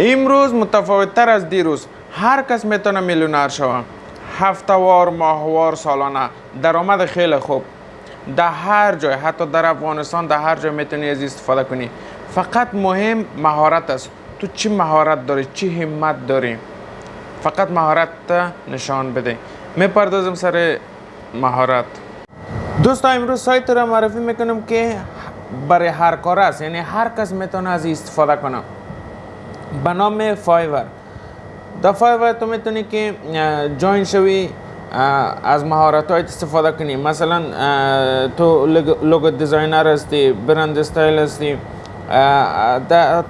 امروز متفاوت تر از دیروز هر کس می‌تونه میلیونر شوه. هفتوار ماهوار سالانه. درآمد خیلی خوب. در هر جای حتی در افغانستان در هر جای می‌تونی از استفاده کنی. فقط مهم مهارت است. تو چی مهارت داری؟ چی همت داری؟ فقط مهارت نشان بده. می‌پردازم سر مهارت. دوستا امروز سایت را معرفی می‌کنم که برای هر کار است. یعنی هر کس می‌تونه از استفاده کنه. به نام Fiverr در Fiverr تو می‌تونی که join شوی از مهارت های استفاده کنی مثلا تو logo designer هستی brand style هستی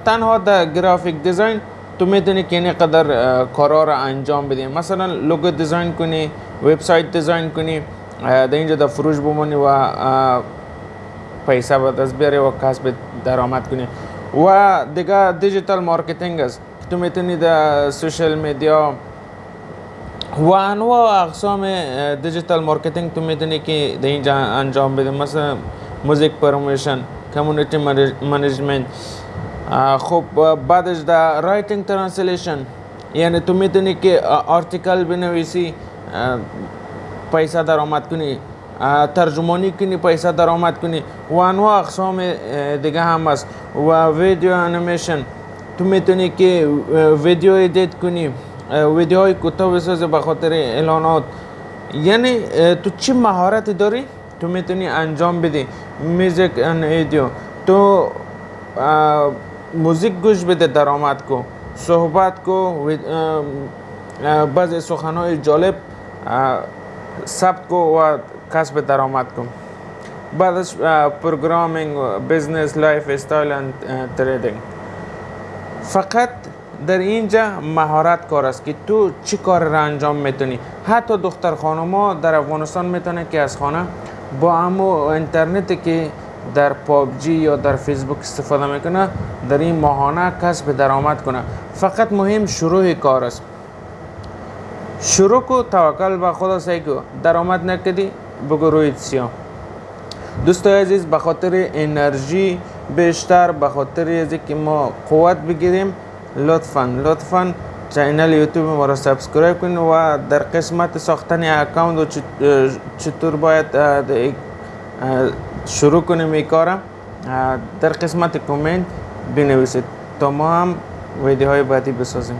تنها در graphic design تو می‌تونی که این قدر کارا را انجام بدی مثلا logo design کنی website design کنی در اینجا در فروش بمونی و پیسه به دست بیاری و کسب درآمد کنی و دیگه digital marketing است تو می‌تونی در social media و انواع اقسام digital marketing تو می‌تونی که در اینجا انجام بدی مثلا music promotion community management خب بعدش در writing translation یعنی تو می‌تونی که article بنویسی پیسه درآمد کنی ترجمانی کنی پیسه درآمد کنی. و انواع اقسام دیگه هم است. و video animation. تو می‌تونی که video edit کنی. ویدیوهای کوتاه بسازی به خاطر اعلانات. یعنی تو چی مهارتی داری؟ تو می‌تونی انجام بدی. music and video تو موزیک گوش بده درآمد کو. صحبت کو. بعضی سخنهای جالب ثبت کو و کسب درآمد کو بعدش programming business lifestyle and trading فقط در اینجا مهارت کار است که تو چی کار را انجام می‌تونی حتی دختر خانما در افغانستان می‌تونه که از خانه با امو اینترنتی که در پابجی یا در فیسبوک استفاده می‌کنه در این ماهانه کسب درآمد کنه فقط مهم شروع کار است شروع کو توکل به خدا سعی کو درآمد نکدی بگو روی سیاه دوستای عزیز به خاطر انرژی بیشتر به خاطر از که ما قوت بگیریم لطفا لطفا channel یوتیوب ما را subscribe کنید و در قسمت ساختن account و چطور باید شروع کنیم این کار در قسمت کامنت بنویسید. تا ما هم ویدیوهای بعدی بسازیم.